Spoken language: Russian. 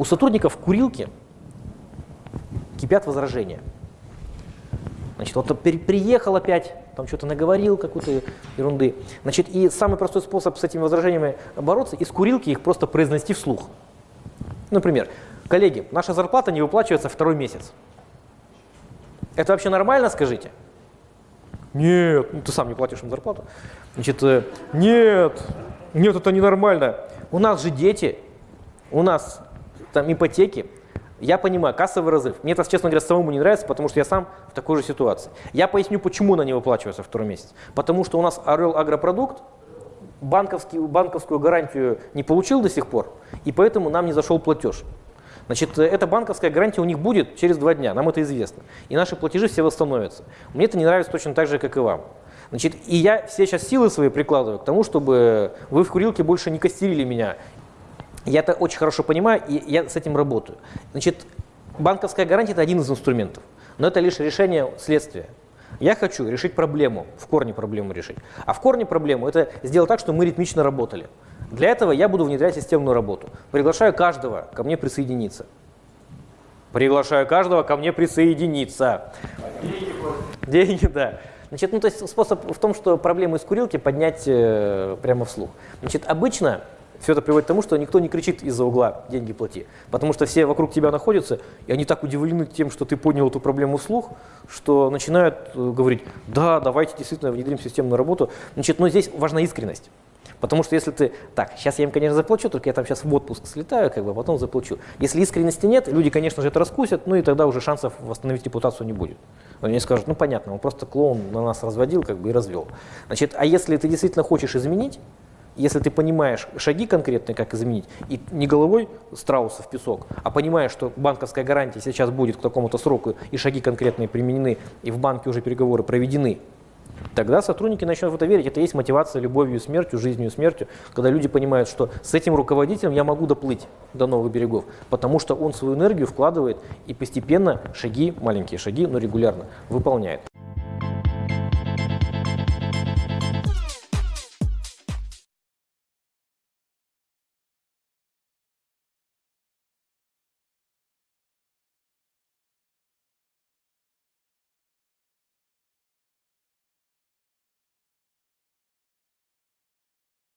У сотрудников курилки кипят возражения. Значит, вот приехал опять, там что-то наговорил, какую-то ерунды. Значит, и самый простой способ с этими возражениями бороться, из курилки их просто произнести вслух. Например, коллеги, наша зарплата не выплачивается второй месяц. Это вообще нормально, скажите? Нет, ну ты сам не платишь им зарплату. Значит, э, нет, нет, это ненормально. У нас же дети, у нас там ипотеки. Я понимаю, кассовый разрыв. Мне это, честно говоря, самому не нравится, потому что я сам в такой же ситуации. Я поясню, почему она не выплачивается второй месяц. Потому что у нас Орел Агропродукт банковскую гарантию не получил до сих пор, и поэтому нам не зашел платеж. Значит, эта банковская гарантия у них будет через два дня, нам это известно. И наши платежи все восстановятся. Мне это не нравится точно так же, как и вам. Значит, и я все сейчас силы свои прикладываю к тому, чтобы вы в курилке больше не костерили меня. Я это очень хорошо понимаю, и я с этим работаю. Значит, банковская гарантия – это один из инструментов, но это лишь решение следствия. Я хочу решить проблему, в корне проблему решить. А в корне проблему – это сделать так, чтобы мы ритмично работали. Для этого я буду внедрять системную работу. Приглашаю каждого ко мне присоединиться. Приглашаю каждого ко мне присоединиться. Деньги, да. Значит, ну то есть способ в том, что проблему из курилки поднять э, прямо вслух. Значит, обычно все это приводит к тому, что никто не кричит из-за угла «деньги плати», потому что все вокруг тебя находятся, и они так удивлены тем, что ты поднял эту проблему вслух, что начинают э, говорить «да, давайте действительно внедрим системную работу». Значит, но здесь важна искренность. Потому что если ты, так, сейчас я им, конечно, заплачу, только я там сейчас в отпуск слетаю, как бы, а потом заплачу. Если искренности нет, люди, конечно же, это раскусят, ну и тогда уже шансов восстановить репутацию не будет. Они скажут, ну понятно, он просто клоун на нас разводил, как бы и развел. Значит, а если ты действительно хочешь изменить, если ты понимаешь шаги конкретные, как изменить, и не головой страуса в песок, а понимаешь, что банковская гарантия сейчас будет к такому-то сроку, и шаги конкретные применены, и в банке уже переговоры проведены, Тогда сотрудники начнут в это верить. Это есть мотивация любовью и смертью, жизнью и смертью, когда люди понимают, что с этим руководителем я могу доплыть до новых берегов, потому что он свою энергию вкладывает и постепенно шаги, маленькие шаги, но регулярно выполняет.